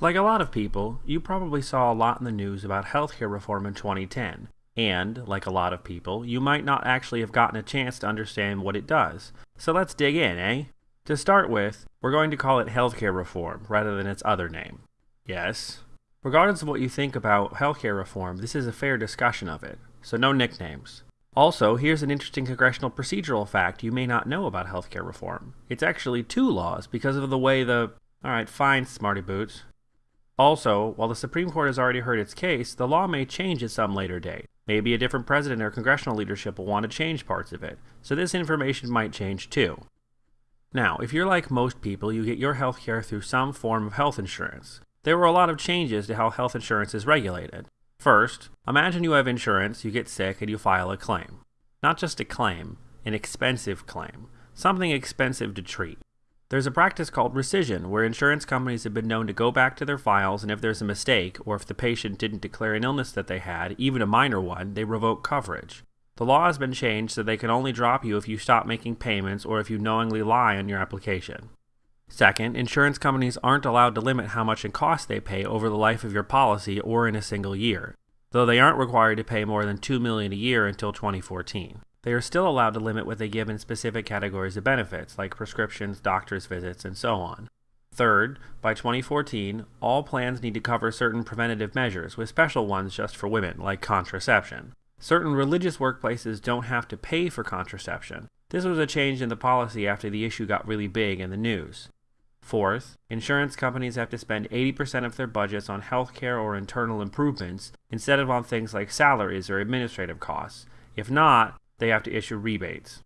Like a lot of people, you probably saw a lot in the news about healthcare reform in 2010. And, like a lot of people, you might not actually have gotten a chance to understand what it does. So let's dig in, eh? To start with, we're going to call it healthcare reform rather than its other name. Yes. Regardless of what you think about healthcare reform, this is a fair discussion of it, so no nicknames. Also, here's an interesting congressional procedural fact you may not know about healthcare reform. It's actually two laws because of the way the. Alright, fine, smarty boots. Also, while the Supreme Court has already heard its case, the law may change at some later date. Maybe a different president or congressional leadership will want to change parts of it, so this information might change too. Now, if you're like most people, you get your health care through some form of health insurance. There were a lot of changes to how health insurance is regulated. First, imagine you have insurance, you get sick, and you file a claim. Not just a claim, an expensive claim. Something expensive to treat. There's a practice called rescission, where insurance companies have been known to go back to their files and if there's a mistake, or if the patient didn't declare an illness that they had, even a minor one, they revoke coverage. The law has been changed so they can only drop you if you stop making payments or if you knowingly lie on your application. Second, insurance companies aren't allowed to limit how much in cost they pay over the life of your policy or in a single year, though they aren't required to pay more than 2 million a year until 2014. They are still allowed to limit what they give in specific categories of benefits, like prescriptions, doctor's visits, and so on. Third, by 2014, all plans need to cover certain preventative measures, with special ones just for women, like contraception. Certain religious workplaces don't have to pay for contraception. This was a change in the policy after the issue got really big in the news. Fourth, insurance companies have to spend 80% of their budgets on healthcare or internal improvements instead of on things like salaries or administrative costs. If not, they have to issue rebates.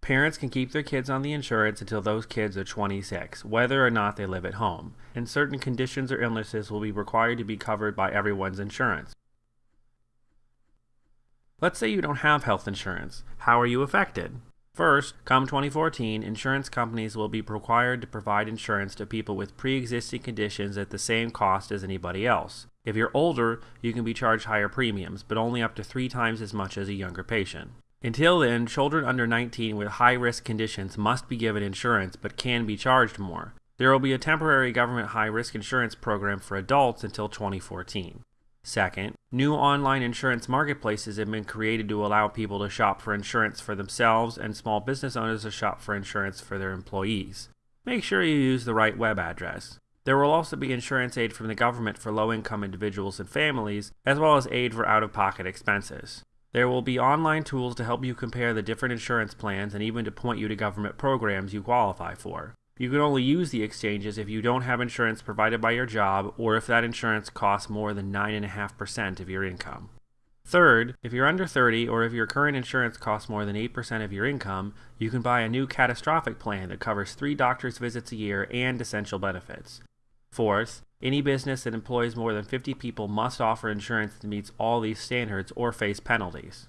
Parents can keep their kids on the insurance until those kids are 26, whether or not they live at home, and certain conditions or illnesses will be required to be covered by everyone's insurance. Let's say you don't have health insurance. How are you affected? First, come 2014, insurance companies will be required to provide insurance to people with pre-existing conditions at the same cost as anybody else. If you're older, you can be charged higher premiums, but only up to three times as much as a younger patient. Until then, children under 19 with high risk conditions must be given insurance but can be charged more. There will be a temporary government high risk insurance program for adults until 2014. Second, new online insurance marketplaces have been created to allow people to shop for insurance for themselves and small business owners to shop for insurance for their employees. Make sure you use the right web address. There will also be insurance aid from the government for low income individuals and families, as well as aid for out of pocket expenses. There will be online tools to help you compare the different insurance plans and even to point you to government programs you qualify for. You can only use the exchanges if you don't have insurance provided by your job or if that insurance costs more than 9.5% of your income. Third, if you're under 30 or if your current insurance costs more than 8% of your income, you can buy a new catastrophic plan that covers three doctor's visits a year and essential benefits. Fourth, any business that employs more than 50 people must offer insurance that meets all these standards or face penalties.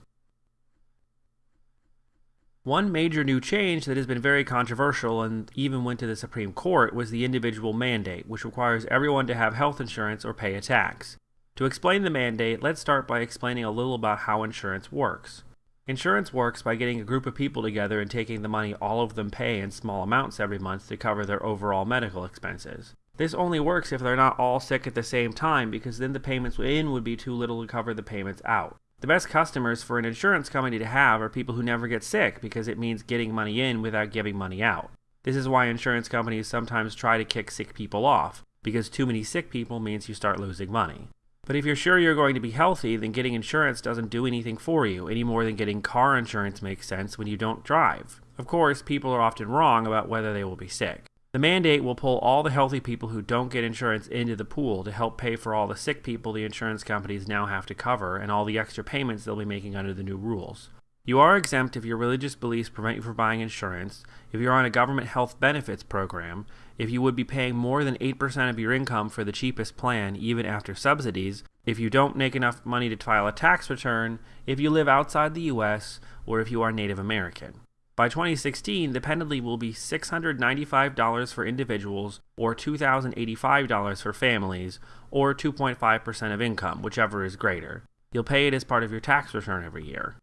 One major new change that has been very controversial and even went to the Supreme Court was the individual mandate, which requires everyone to have health insurance or pay a tax. To explain the mandate, let's start by explaining a little about how insurance works. Insurance works by getting a group of people together and taking the money all of them pay in small amounts every month to cover their overall medical expenses. This only works if they're not all sick at the same time because then the payments in would be too little to cover the payments out. The best customers for an insurance company to have are people who never get sick because it means getting money in without giving money out. This is why insurance companies sometimes try to kick sick people off, because too many sick people means you start losing money. But if you're sure you're going to be healthy, then getting insurance doesn't do anything for you, any more than getting car insurance makes sense when you don't drive. Of course, people are often wrong about whether they will be sick. The mandate will pull all the healthy people who don't get insurance into the pool to help pay for all the sick people the insurance companies now have to cover and all the extra payments they'll be making under the new rules. You are exempt if your religious beliefs prevent you from buying insurance, if you're on a government health benefits program, if you would be paying more than 8% of your income for the cheapest plan even after subsidies, if you don't make enough money to file a tax return, if you live outside the US, or if you are Native American. By 2016, the penalty will be $695 for individuals or $2,085 for families or 2.5% of income, whichever is greater. You'll pay it as part of your tax return every year.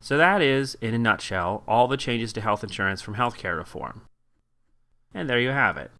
So that is, in a nutshell, all the changes to health insurance from healthcare reform. And there you have it.